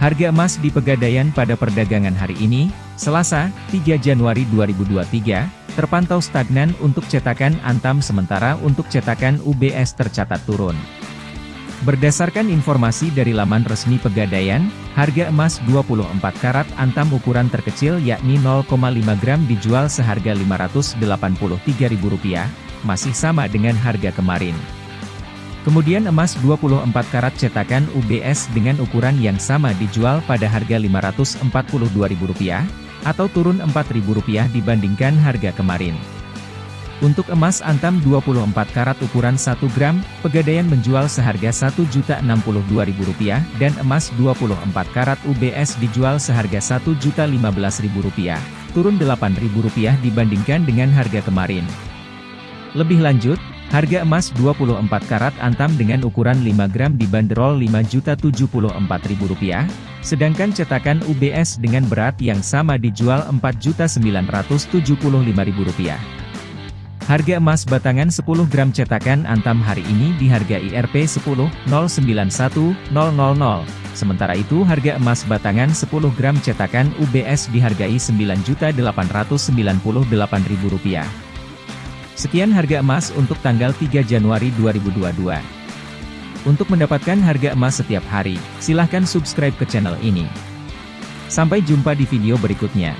Harga emas di Pegadaian pada perdagangan hari ini, Selasa, 3 Januari 2023, terpantau stagnan untuk cetakan Antam sementara untuk cetakan UBS tercatat turun. Berdasarkan informasi dari laman resmi Pegadaian, harga emas 24 karat Antam ukuran terkecil yakni 0,5 gram dijual seharga Rp583.000, masih sama dengan harga kemarin. Kemudian emas 24 karat cetakan UBS dengan ukuran yang sama dijual pada harga Rp542.000, atau turun Rp4.000 dibandingkan harga kemarin. Untuk emas antam 24 karat ukuran 1 gram, Pegadaian menjual seharga Rp1.062.000 dan emas 24 karat UBS dijual seharga Rp1.015.000, turun Rp8.000 dibandingkan dengan harga kemarin. Lebih lanjut, Harga emas 24 karat antam dengan ukuran 5 gram dibanderol Rp5.074.000, sedangkan cetakan UBS dengan berat yang sama dijual Rp4.975.000. Harga emas batangan 10 gram cetakan antam hari ini dihargai Rp10.091.000, sementara itu harga emas batangan 10 gram cetakan UBS dihargai Rp9.898.000. Sekian harga emas untuk tanggal 3 Januari 2022. Untuk mendapatkan harga emas setiap hari, silahkan subscribe ke channel ini. Sampai jumpa di video berikutnya.